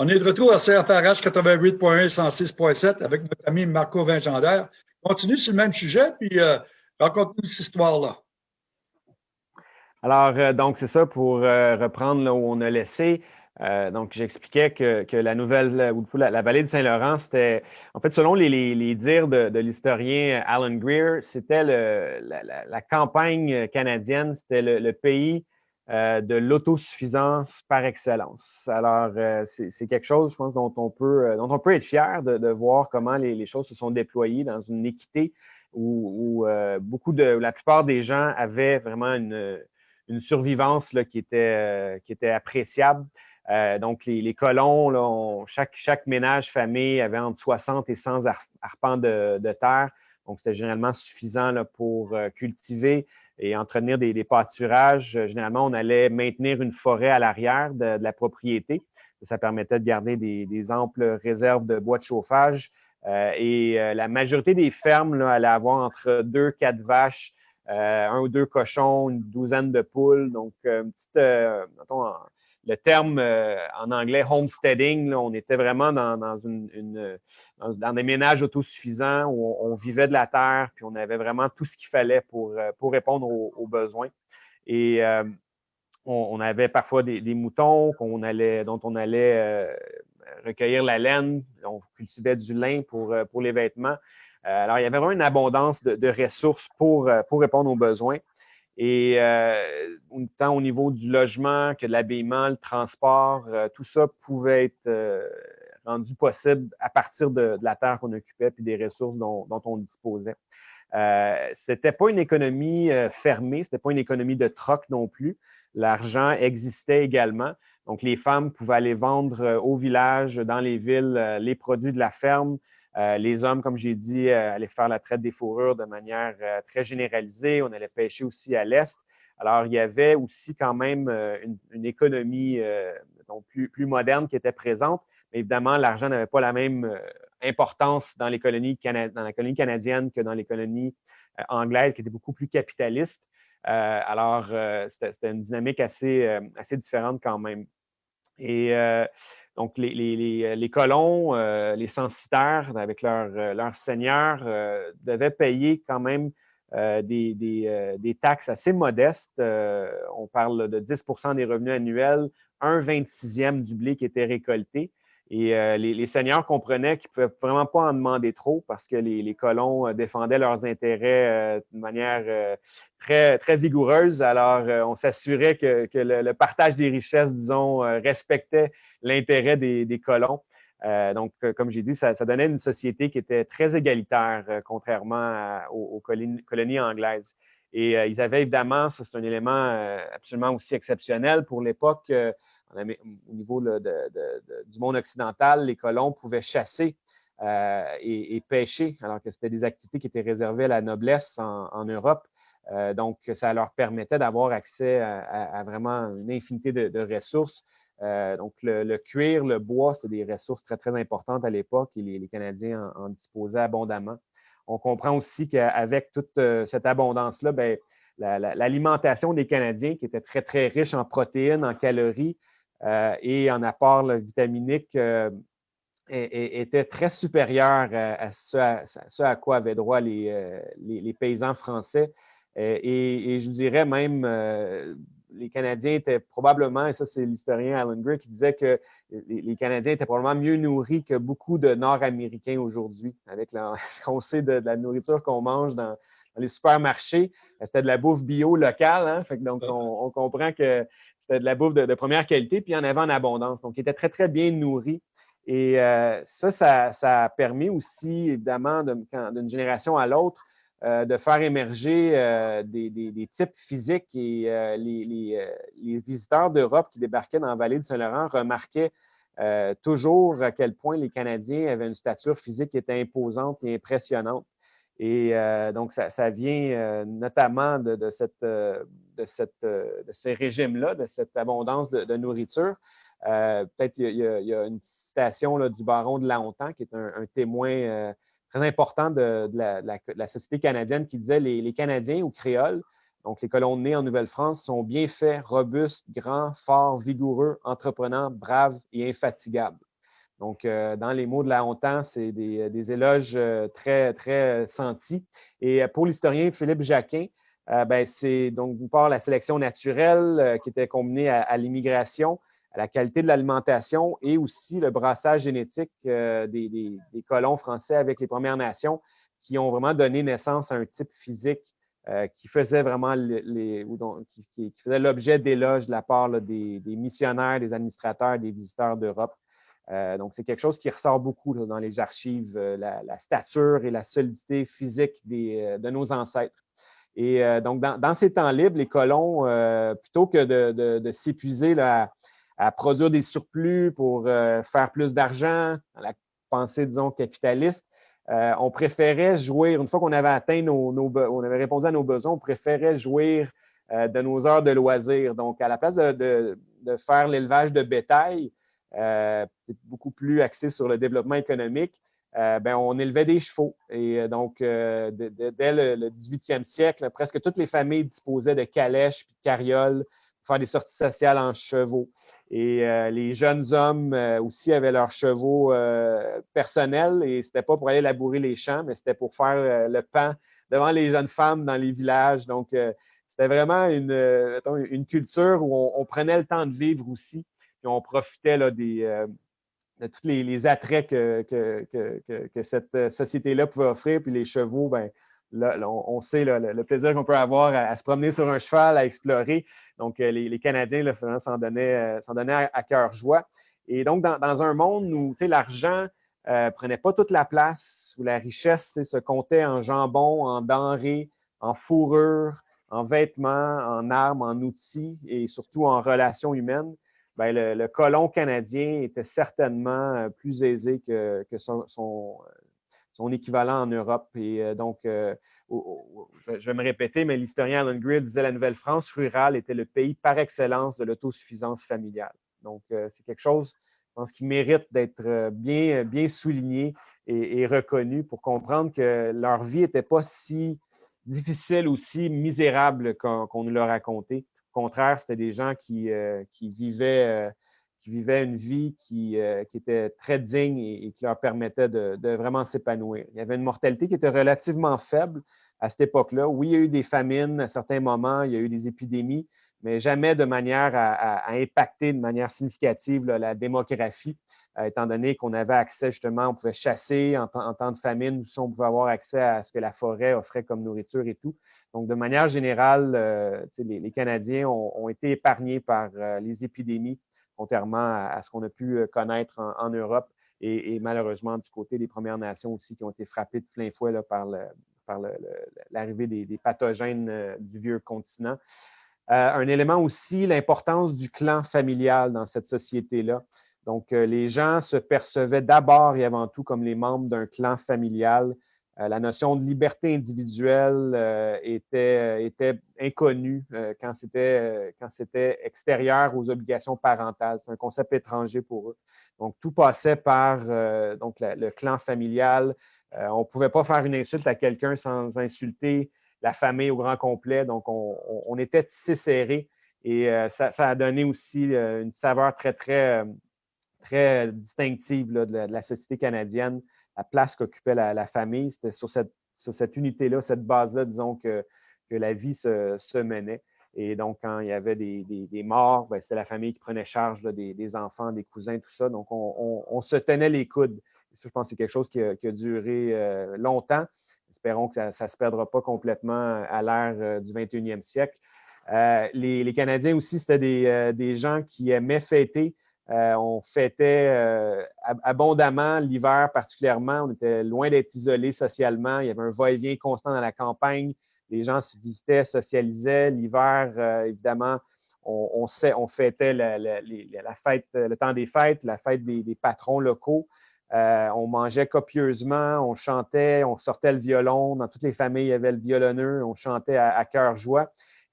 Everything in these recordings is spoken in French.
On est de retour à CFRH 88.1 et 106.7 avec notre ami Marco Vingendaire. Continue sur le même sujet, puis euh, raconte-nous cette histoire-là. Alors, euh, donc, c'est ça, pour euh, reprendre là où on a laissé. donc, j'expliquais que, la nouvelle, la, vallée de Saint-Laurent, c'était, en fait, selon les, dires de, l'historien Alan Greer, c'était la, campagne canadienne, c'était le, pays euh, de l'autosuffisance par excellence. Alors, euh, c'est quelque chose, je pense, dont on peut, euh, dont on peut être fier de, voir comment les, choses se sont déployées dans une équité où, beaucoup de, la plupart des gens avaient vraiment une, survivance là, qui, était, qui était appréciable. donc, les, colons, chaque, chaque ménage, famille avait entre 60 et 100 arpents de, de terre. Donc, c'était généralement suffisant là, pour cultiver et entretenir des, pâturages. Euh, généralement, on allait maintenir une forêt à l'arrière de, la propriété. Ça permettait de garder des, amples réserves de bois de chauffage. Euh, et euh, la majorité des fermes là, allaient avoir entre deux, quatre vaches, un ou deux cochons, une douzaine de poules. Donc, une petite, le terme euh, en anglais homesteading, on était vraiment dans, des ménages autosuffisants où on, vivait de la terre, puis on avait vraiment tout ce qu'il fallait pour, euh, répondre aux, besoins. Et euh, on, avait parfois des, moutons dont on allait recueillir la laine, on cultivait du lin pour, les vêtements. alors, il y avait vraiment une abondance de, ressources pour répondre aux besoins. Et euh, tant au niveau du logement que de l'habillement, le transport, euh, tout ça pouvait être euh, rendu possible à partir de, la terre qu'on occupait et des ressources dont, on disposait. Euh, c'était pas une économie fermée, c'était pas une économie de troc non plus. L'argent existait également. Donc, les femmes pouvaient aller vendre au village, dans les villes, les produits de la ferme, euh, les hommes, comme j'ai dit, euh, allaient faire la traite des fourrures de manière euh, très généralisée. On allait pêcher aussi à l'est. Alors, il y avait aussi quand même une, économie plus, moderne qui était présente. Mais évidemment, l'argent n'avait pas la même importance dans, les colonies dans la colonie canadienne que dans les colonies anglaises, qui étaient beaucoup plus capitalistes. alors, c'était une dynamique assez, assez différente quand même. Et donc, les, euh, colons, euh, les censitaires, avec leur, euh, leur seigneur, devaient payer quand même des, taxes assez modestes. on parle de 10% des revenus annuels, un 26e du blé qui était récolté. Et les, seigneurs comprenaient qu'ils ne pouvaient vraiment pas en demander trop parce que les, colons défendaient leurs intérêts de manière très, très vigoureuse. Alors, on s'assurait que, le, partage des richesses, disons, respectait l'intérêt des, colons. Euh, donc, euh, comme j'ai dit, ça, donnait une société qui était très égalitaire, euh, contrairement aux, colonies, anglaises. Et ils avaient évidemment, c'est un élément absolument aussi exceptionnel pour l'époque, au niveau du monde occidental, les colons pouvaient chasser et, pêcher, alors que c'était des activités qui étaient réservées à la noblesse en, Europe. donc, ça leur permettait d'avoir accès à, vraiment une infinité de ressources. Euh, donc, le, cuir, le bois, c'était des ressources très, très importantes à l'époque et les, Canadiens en, disposaient abondamment. On comprend aussi qu'avec toute euh, cette abondance-là, ben, l'alimentation des Canadiens, qui était très, très riche en protéines, en calories euh, et en apports vitaminiques, était très supérieure à, ce, à, quoi avaient droit les, paysans français. Et, je dirais même les Canadiens étaient probablement, et ça c'est l'historien Alan Gray qui disait que les, Canadiens étaient probablement mieux nourris que beaucoup de Nord-Américains aujourd'hui, avec ce qu'on sait de, la nourriture qu'on mange dans, les supermarchés. C'était de la bouffe bio locale, hein? donc on, comprend que c'était de la bouffe de, première qualité, puis il y en avait en abondance. Donc, ils étaient très, très bien nourris. Et euh, ça, ça, a permis aussi, évidemment, d'une génération à l'autre, euh, de faire émerger euh, des, types physiques et euh, les, visiteurs d'Europe qui débarquaient dans la vallée du Saint-Laurent remarquaient toujours à quel point les Canadiens avaient une stature physique qui était imposante et impressionnante. Et donc, ça, vient notamment de, de, ces régimes-là, de cette abondance de, nourriture. Peut-être il y, a une citation du baron de Laontan, qui est un témoin très important de, la, société canadienne qui disait les, les Canadiens ou créoles, donc les colons nés en Nouvelle-France, sont bien faits, robustes, grands, forts, vigoureux, entreprenants, braves et infatigables. Donc, dans les mots de la Hontan, c'est des, éloges très, très sentis. Et pour l'historien Philippe Jacquin, ben, c'est donc d'une part la sélection naturelle qui était combinée à l'immigration, la qualité de l'alimentation et aussi le brassage génétique euh, des, colons français avec les Premières Nations qui ont vraiment donné naissance à un type physique euh, qui faisait vraiment les, qui, l'objet d'éloges de la part des, missionnaires, des administrateurs, des visiteurs d'Europe. Euh, donc, c'est quelque chose qui ressort beaucoup dans les archives, la, stature et la solidité physique de nos ancêtres. Et donc, dans, ces temps libres, les colons, plutôt que de, de s'épuiser à, à produire des surplus pour euh, faire plus d'argent, dans la pensée, disons, capitaliste. Euh, on préférait jouir, une fois qu'on avait atteint nos, on avait répondu à nos besoins, on préférait jouir euh, de nos heures de loisirs. Donc, à la place de, faire l'élevage de bétail, beaucoup plus axé sur le développement économique, ben, on élevait des chevaux. Et donc, dès le, 18e siècle, presque toutes les familles disposaient de calèches et de carrioles faire des sorties sociales en chevaux. Et euh, les jeunes hommes euh, aussi avaient leurs chevaux euh, personnels et c'était pas pour aller labourer les champs, mais c'était pour faire le pain devant les jeunes femmes dans les villages. Donc, c'était vraiment une, une, culture où on, prenait le temps de vivre aussi. et on profitait là, des, de tous les, attraits que, que, cette société-là pouvait offrir. Puis les chevaux, ben, on, sait le, plaisir qu'on peut avoir à, se promener sur un cheval, à explorer. Donc, euh, les, Canadiens s'en donnaient, euh, à, cœur joie. Et donc, dans, un monde où l'argent ne euh, prenait pas toute la place, où la richesse se comptait en jambon, en denrées, en fourrure, en vêtements, en armes, en outils et surtout en relations humaines, ben, le, colon canadien était certainement plus aisé que, son, son équivalent en Europe. Et euh, donc, euh, je vais me répéter, mais l'historien Alan Greer disait la Nouvelle-France rurale était le pays par excellence de l'autosuffisance familiale. Donc, euh, c'est quelque chose, je pense, qui mérite d'être bien, bien souligné et, reconnu pour comprendre que leur vie n'était pas si difficile ou si misérable qu'on nous l'a raconté. Au contraire, c'était des gens qui, qui vivaient qui vivaient une vie qui, euh, était très digne et, qui leur permettait de, vraiment s'épanouir. Il y avait une mortalité qui était relativement faible à cette époque-là. Oui, il y a eu des famines à certains moments, il y a eu des épidémies, mais jamais de manière à, impacter de manière significative la démographie, euh, étant donné qu'on avait accès justement, on pouvait chasser en, temps de famine, on pouvait avoir accès à ce que la forêt offrait comme nourriture et tout. Donc, de manière générale, euh, les, Canadiens ont, été épargnés par les épidémies contrairement à, ce qu'on a pu euh, connaître en, Europe et, malheureusement du côté des Premières Nations aussi qui ont été frappées de plein fouet par l'arrivée des, pathogènes euh, du vieux continent. Euh, un élément aussi, l'importance du clan familial dans cette société-là. Donc, les gens se percevaient d'abord et avant tout comme les membres d'un clan familial la notion de liberté individuelle euh, était, était inconnue euh, quand c'était extérieur aux obligations parentales. C'est un concept étranger pour eux. Donc, tout passait par donc le clan familial. on ne pouvait pas faire une insulte à quelqu'un sans insulter la famille au grand complet. Donc, on, était tissé serré et ça, a donné aussi une saveur très, très, très distinctive de, la, société canadienne la place qu'occupait la, famille. C'était sur cette, cette unité-là, cette base-là, disons, que, que la vie se, menait. Et donc, quand il y avait des, morts, ben, c'était la famille qui prenait charge des, enfants, des cousins, tout ça. Donc, on, se tenait les coudes. ça, je pense que c'est quelque chose qui a, duré euh, longtemps. Espérons que ça ne se perdra pas complètement à l'ère euh, du 21e siècle. Euh, les, Canadiens aussi, c'était des, des, gens qui aimaient fêter. Euh, on fêtait euh, abondamment l'hiver particulièrement. On était loin d'être isolés socialement. Il y avait un va-et-vient constant dans la campagne. Les gens se visitaient, socialisaient. L'hiver, euh, évidemment, on, fêtait la, fête, le temps des fêtes, la fête des, patrons locaux. on mangeait copieusement, on chantait, on sortait le violon. Dans toutes les familles, il y avait le violonneux. On chantait à cœur joie.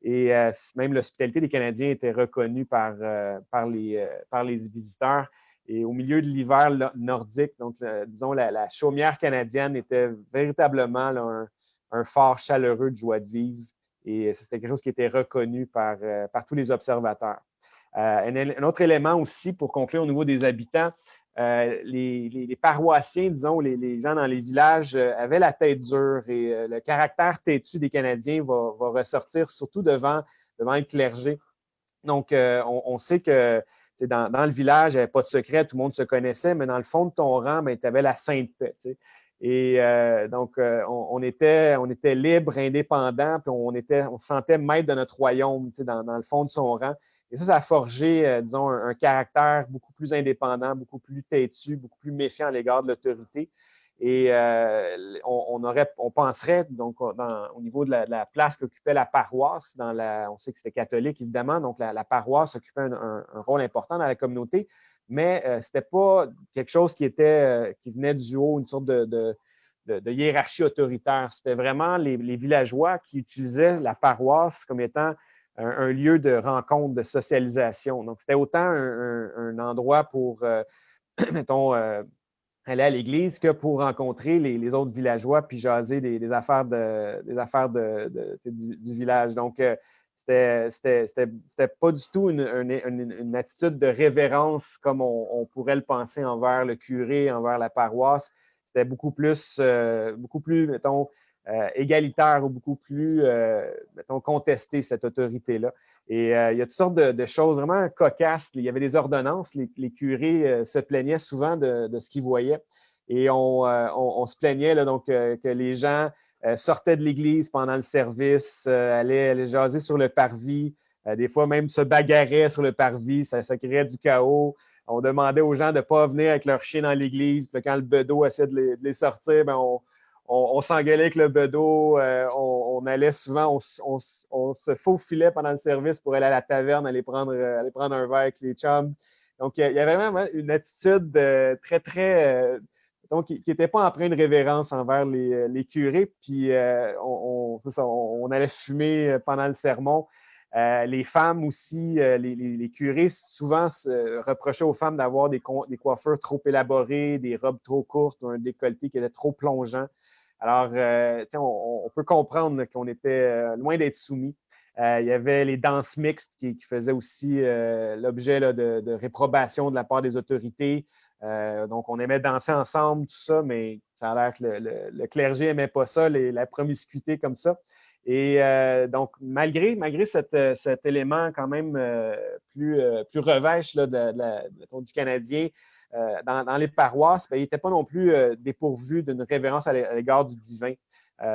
Et euh, même l'hospitalité des Canadiens était reconnue par, euh, euh, par les visiteurs. Et au milieu de l'hiver nordique, donc disons la, chaumière canadienne était véritablement un, un, fort chaleureux de joie de vivre. Et c'était quelque chose qui était reconnu par tous les observateurs. Un, autre élément aussi, pour conclure au niveau des habitants, les, paroissiens, disons, les, gens dans les villages avaient la tête dure et le caractère têtu des Canadiens va, ressortir surtout devant, devant le clergé. Donc, on, sait que dans, le village, il n'y avait pas de secret, tout le monde se connaissait, mais dans le fond de ton rang, ben, tu avais la sainte paix. Et euh, donc, euh, on, était, on était libre, indépendant, puis on, était, on se sentait maître de notre royaume dans, dans, le fond de son rang. Et ça, ça a forgé, euh, disons, un, caractère beaucoup plus indépendant, beaucoup plus têtu, beaucoup plus méfiant à l'égard de l'autorité. Et on, aurait, on penserait, donc, au niveau de la, place qu'occupait la paroisse, dans la, on sait que c'était catholique, évidemment, donc la, paroisse occupait un, rôle important dans la communauté, mais euh, ce n'était pas quelque chose qui, était, euh, qui venait du haut, une sorte de, hiérarchie autoritaire. C'était vraiment les, villageois qui utilisaient la paroisse comme étant un, lieu de rencontre, de socialisation. Donc, c'était autant un, endroit pour, euh, mettons, aller à l'église que pour rencontrer les, autres villageois puis jaser des, affaires, des affaires du, du, village. Donc, c'était pas du tout une, attitude de révérence comme on, pourrait le penser envers le curé, envers la paroisse. C'était beaucoup plus, euh, beaucoup plus, mettons, euh, égalitaire ou beaucoup plus, euh, mettons, contesté, cette autorité-là. Et il y a toutes sortes de, choses vraiment cocasses. Il y avait des ordonnances. Les, curés se plaignaient souvent de, ce qu'ils voyaient. Et on, se plaignait là, donc, que les gens euh, sortait de l'église pendant le service, euh, allait, jaser sur le parvis, euh, des fois même se bagarrait sur le parvis, ça, créait du chaos. On demandait aux gens de ne pas venir avec leur chien dans l'église. Puis quand le bedeau essayait de les, sortir, ben, on, s'engueulait avec le bedeau. on, allait souvent, on, se faufilait pendant le service pour aller à la taverne, aller prendre, aller prendre un verre avec les chums. Donc, il y avait vraiment une attitude très, très donc, qui n'était pas empreint de révérence envers les, euh, curés. Puis, euh, on, allait fumer euh, pendant le sermon. les femmes aussi, les, curés souvent reprochaient aux femmes d'avoir des, coiffures trop élaborées, des robes trop courtes ou un décolleté qui était trop plongeant. Alors, on, peut comprendre qu'on était loin d'être soumis. il y avait les danses mixtes qui, faisaient aussi l'objet de, de, réprobation de la part des autorités. Euh, donc, on aimait danser ensemble, tout ça, mais ça a l'air que le, clergé n'aimait pas ça, la promiscuité comme ça. Et euh, donc, malgré, malgré euh, cet élément quand même plus, revêche du Canadien dans, les paroisses, ben, il n'était pas non plus dépourvu d'une révérence à l'égard du divin.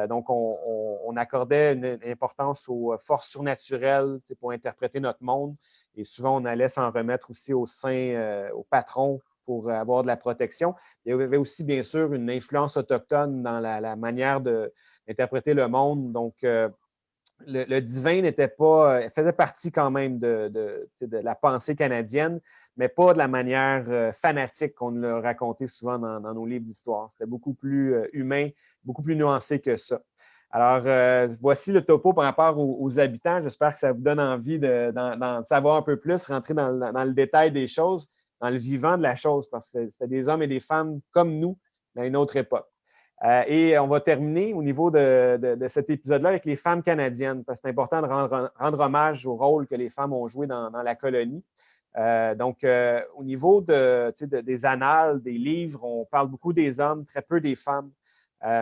donc, on, accordait une importance aux forces surnaturelles pour interpréter notre monde. Et souvent, on allait s'en remettre aussi au sein, au patron pour avoir de la protection. Il y avait aussi, bien sûr, une influence autochtone dans la, manière d'interpréter le monde. Donc, euh, le, divin n'était pas, faisait partie quand même de, la pensée canadienne, mais pas de la manière euh, fanatique qu'on le racontait souvent dans, nos livres d'histoire. C'était beaucoup plus euh, humain, beaucoup plus nuancé que ça. Alors, voici le topo par rapport aux, habitants. J'espère que ça vous donne envie d'en savoir un peu plus, rentrer dans le détail des choses dans le vivant de la chose, parce que c'était des hommes et des femmes comme nous, à une autre époque. Euh, et on va terminer au niveau de, cet épisode-là avec les femmes canadiennes, parce que c'est important de rendre, hommage au rôle que les femmes ont joué dans, la colonie. Euh, donc, euh, au niveau des annales, des livres, on parle beaucoup des hommes, très peu des femmes.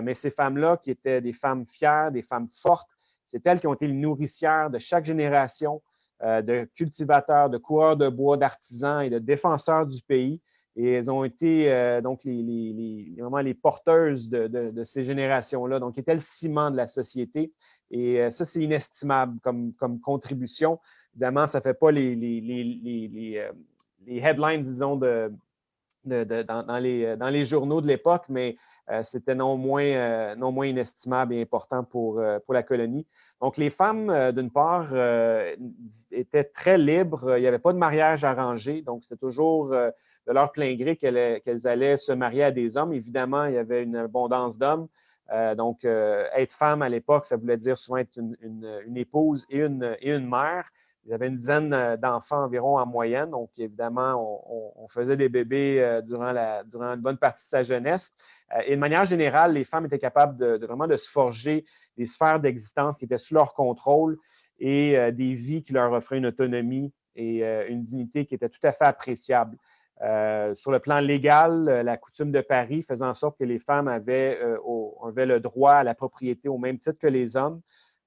mais ces femmes-là, qui étaient des femmes fières, des femmes fortes, c'est elles qui ont été les nourricières de chaque génération, euh, de cultivateurs, de coureurs de bois, d'artisans et de défenseurs du pays. Et elles ont été euh, donc les, vraiment les porteuses de, ces générations-là. Donc, étaient le ciment de la société. Et euh, ça, c'est inestimable comme, contribution. Évidemment, ça ne fait pas les, les, headlines, disons, de, dans, les, journaux de l'époque, mais c'était non moins, inestimable et important pour, la colonie. Donc, les femmes, euh, d'une part, euh, étaient très libres. Il n'y avait pas de mariage arrangé. Donc, c'était toujours euh, de leur plein gré qu'elles allaient se marier à des hommes. Évidemment, il y avait une abondance d'hommes. Donc, être femme à l'époque, ça voulait dire souvent être une, épouse et une, mère. Il y avait une dizaine d'enfants environ en moyenne. Donc, évidemment, on, faisait des bébés durant, une bonne partie de sa jeunesse. et de manière générale, les femmes étaient capables de, vraiment de se forger des sphères d'existence qui étaient sous leur contrôle et euh, des vies qui leur offraient une autonomie et euh, une dignité qui était tout à fait appréciable. Sur le plan légal, la coutume de Paris faisait en sorte que les femmes avaient, avaient le droit à la propriété au même titre que les hommes.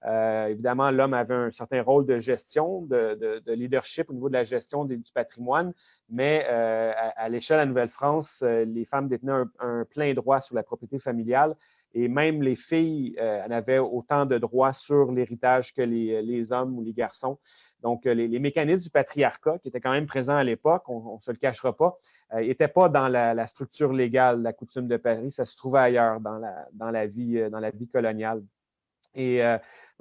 Euh, évidemment, l'homme avait un certain rôle de gestion, de, leadership au niveau de la gestion du patrimoine, mais euh, à, l'échelle de la Nouvelle-France, euh, les femmes détenaient un, plein droit sur la propriété familiale et même les filles en avaient autant de droits sur l'héritage que les, hommes ou les garçons. Donc, les, mécanismes du patriarcat, qui étaient quand même présents à l'époque, on ne se le cachera pas, n'étaient pas dans la, structure légale, la coutume de Paris, ça se trouvait ailleurs dans la, dans la, vie, dans la vie coloniale. Et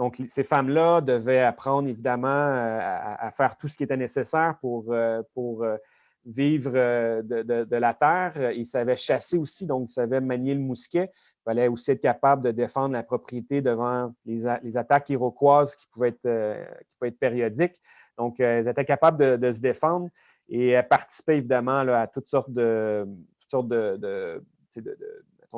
donc, ces femmes-là devaient apprendre évidemment euh, à, faire tout ce qui était nécessaire pour, euh, pour euh, vivre de, la terre. Ils savaient chasser aussi, donc ils savaient manier le mousquet. Il fallait aussi être capable de défendre la propriété devant les, attaques iroquoises qui pouvaient être, qui pouvaient être périodiques. Donc, ils étaient capables de, se défendre et participaient évidemment à toutes sortes de, toutes sortes de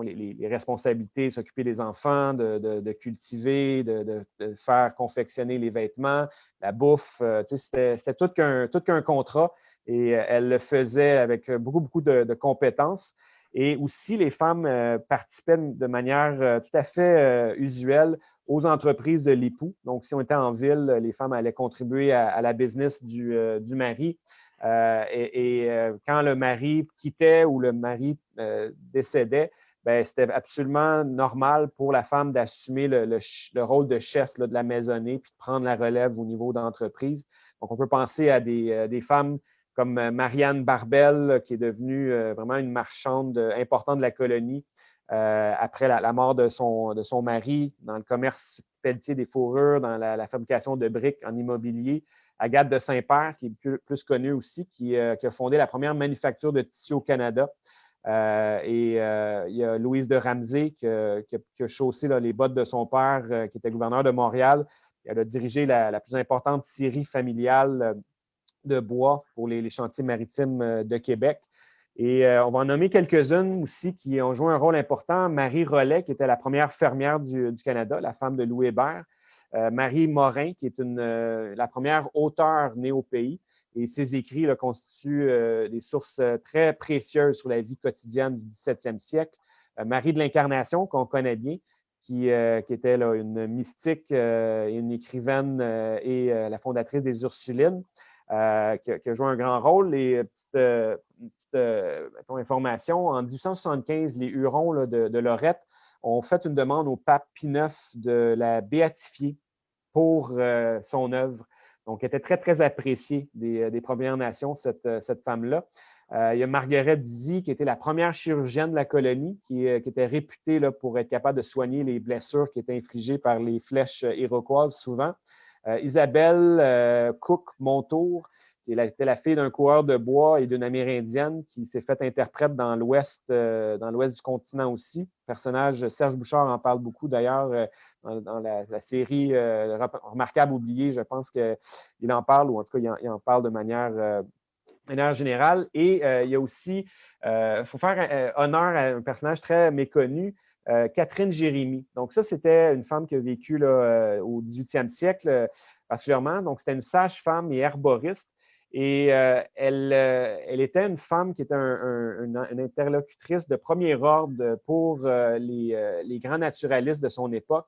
les, responsabilités, s'occuper des enfants, de, cultiver, de, faire confectionner les vêtements, la bouffe. Euh, c'était tout qu'un qu'un contrat et euh, elle le faisait avec beaucoup, beaucoup de, compétences. Et aussi, les femmes euh, participaient de manière tout à fait usuelle aux entreprises de l'époux. Donc, si on était en ville, les femmes allaient contribuer à, la business du, mari. et, quand le mari quittait ou le mari décédait, ben, c'était absolument normal pour la femme d'assumer le, rôle de chef de la maisonnée puis de prendre la relève au niveau d'entreprise. Donc, on peut penser à des, euh, femmes comme euh, Marianne Barbel, qui est devenue euh, vraiment une marchande importante de la colonie après la, mort de son, mari dans le commerce pelletier des fourrures, dans la, fabrication de briques en immobilier. Agathe de Saint-Père, qui est plus, connue aussi, qui, a fondé la première manufacture de tissu au Canada. Euh, et euh, il y a Louise de Ramsey qui, a chaussé les bottes de son père, euh, qui était gouverneur de Montréal. Elle a dirigé la, plus importante scierie familiale de bois pour les, chantiers maritimes de Québec. Et on va en nommer quelques-unes aussi qui ont joué un rôle important. Marie Rollet, qui était la première fermière du, Canada, la femme de Louis Hébert. Marie Morin, qui est la première auteure née au pays. Et ses écrits constituent euh, des sources euh, très précieuses sur la vie quotidienne du 17e siècle. Euh, Marie de l'Incarnation, qu'on connaît bien, qui, était une mystique, une écrivaine et la fondatrice des Ursulines, qui, a joué un grand rôle. Les petites, informations, en 1875, les Hurons de, Lorette ont fait une demande au pape Pie IX de la béatifier pour son œuvre. Donc, elle était très, très appréciée des, euh, Premières Nations, cette, euh, femme-là. Euh, il y a Marguerite Dizzy, qui était la première chirurgienne de la colonie, qui, était réputée pour être capable de soigner les blessures qui étaient infligées par les flèches iroquoises souvent. Isabelle Cook Montour, qui était la fille d'un coureur de bois et d'une Amérindienne qui s'est faite interprète dans l'ouest dans l'ouest du continent aussi. Le personnage Serge Bouchard en parle beaucoup d'ailleurs dans, la, série euh, Remarquable oublié, je pense qu'il en parle, ou en tout cas, il en, parle de manière, euh, manière, générale. Et euh, il y a aussi, il faut faire honneur à un personnage très méconnu, Catherine Jérémy. Donc, ça, c'était une femme qui a vécu là, au 18e siècle, particulièrement. Donc, c'était une sage-femme et herboriste. Et elle, elle, était une femme qui était une, interlocutrice de premier ordre pour les, grands naturalistes de son époque.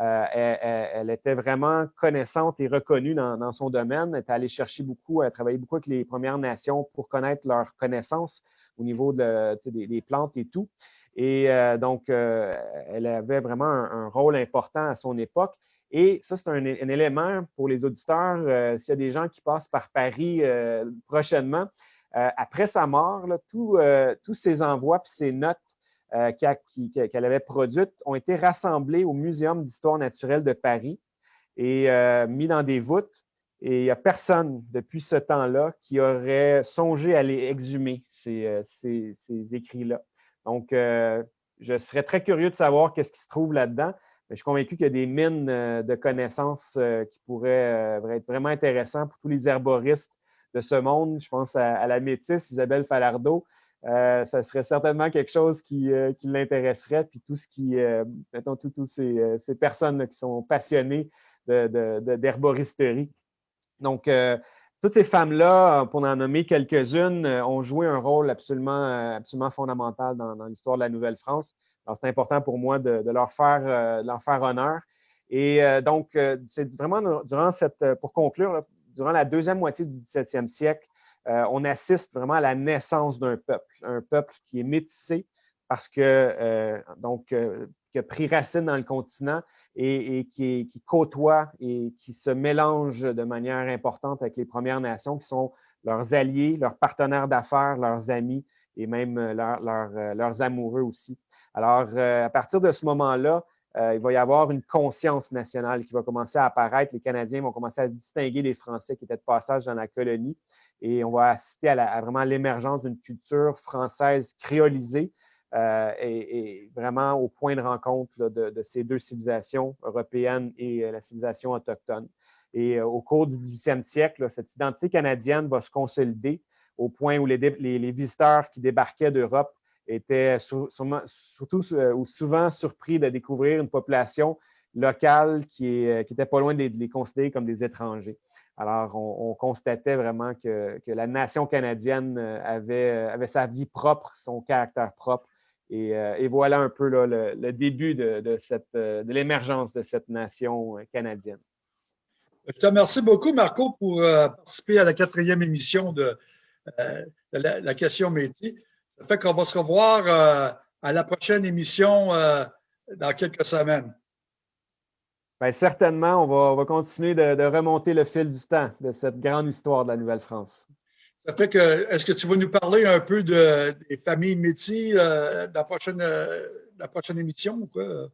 Euh, elle, était vraiment connaissante et reconnue dans, son domaine. Elle est allée chercher beaucoup, elle a travaillé beaucoup avec les Premières Nations pour connaître leurs connaissances au niveau des, plantes et tout. Et euh, donc, euh, elle avait vraiment un, rôle important à son époque. Et ça, c'est un, élément pour les auditeurs. S'il y a des gens qui passent par Paris prochainement, après sa mort, tous ses envois et ses notes euh, qu'elle avait produites ont été rassemblées au Muséum d'histoire naturelle de Paris et euh, mis dans des voûtes. Et il n'y a personne depuis ce temps-là qui aurait songé à les exhumer, ces, euh, écrits-là. Donc, je serais très curieux de savoir qu'est-ce qui se trouve là-dedans. Je suis convaincu qu'il y a des mines de connaissances qui pourraient être vraiment intéressantes pour tous les herboristes de ce monde. Je pense à, la métisse Isabelle Falardeau, euh, ça serait certainement quelque chose qui, euh, l'intéresserait. Puis tout ce qui, euh, mettons, toutes ces, personnes qui sont passionnées d'herboristerie. Donc, toutes ces femmes-là, pour en nommer quelques-unes, ont joué un rôle absolument, absolument fondamental dans, l'histoire de la Nouvelle-France. Alors, c'est important pour moi de, leur faire, leur faire honneur. Et donc, c'est vraiment durant cette, pour conclure, durant la deuxième moitié du 17e siècle, on assiste vraiment à la naissance d'un peuple, un peuple qui est métissé parce que, donc, qui a pris racine dans le continent et, qui, côtoie et qui se mélange de manière importante avec les Premières Nations, qui sont leurs alliés, leurs partenaires d'affaires, leurs amis et même euh, euh, leurs amoureux aussi. Alors, euh, à partir de ce moment-là, il va y avoir une conscience nationale qui va commencer à apparaître. Les Canadiens vont commencer à distinguer les Français qui étaient de passage dans la colonie et on va assister à, vraiment l'émergence d'une culture française créolisée, euh, et, vraiment au point de rencontre de, ces deux civilisations européennes et euh, la civilisation autochtone. Et euh, au cours du 18e siècle, cette identité canadienne va se consolider au point où les, visiteurs qui débarquaient d'Europe étaient surtout ou souvent surpris de découvrir une population locale qui, était pas loin de les, considérer comme des étrangers. Alors, on, constatait vraiment que, la nation canadienne avait, sa vie propre, son caractère propre, euh, et, voilà un peu le, début de, euh, de l'émergence de cette nation euh, canadienne. Je te remercie beaucoup, Marco, pour participer à la quatrième émission de, la, question métier. Ça fait qu'on va se revoir à la prochaine émission dans quelques semaines. Bien, certainement, on va, on va continuer de, remonter le fil du temps de cette grande histoire de la Nouvelle-France. Ça fait que, est-ce que tu vas nous parler un peu de, des familles métiers euh, dans la prochaine, euh, la prochaine émission ou quoi?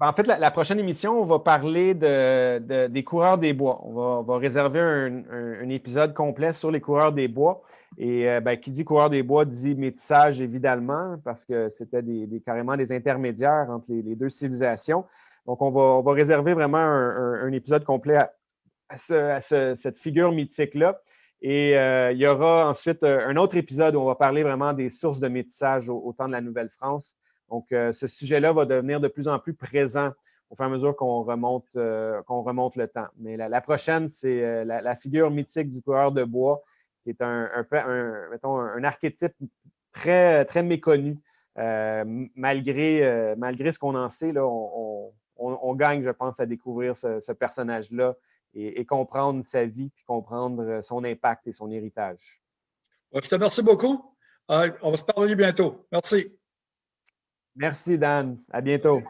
Ben, en fait, la, prochaine émission, on va parler de, des coureurs des bois. On va, réserver un, épisode complet sur les coureurs des bois. Et euh, ben, qui dit coureurs des bois dit métissage, évidemment, parce que c'était carrément des intermédiaires entre les, deux civilisations. Donc, on va, réserver vraiment un, épisode complet à, cette figure mythique-là. Et euh, il y aura ensuite euh, un autre épisode où on va parler vraiment des sources de métissage au, temps de la Nouvelle-France. Donc, euh, ce sujet-là va devenir de plus en plus présent au fur et à mesure qu'on remonte, le temps. Mais la, prochaine, c'est la, figure mythique du coureur de bois, qui est un, un archétype très, très méconnu. malgré, malgré ce qu'on en sait, là, on, gagne, je pense, à découvrir ce personnage-là et, comprendre sa vie, puis comprendre euh, son impact et son héritage. Je te remercie beaucoup. Euh, on va se parler bientôt. Merci. Merci, Dan. À bientôt.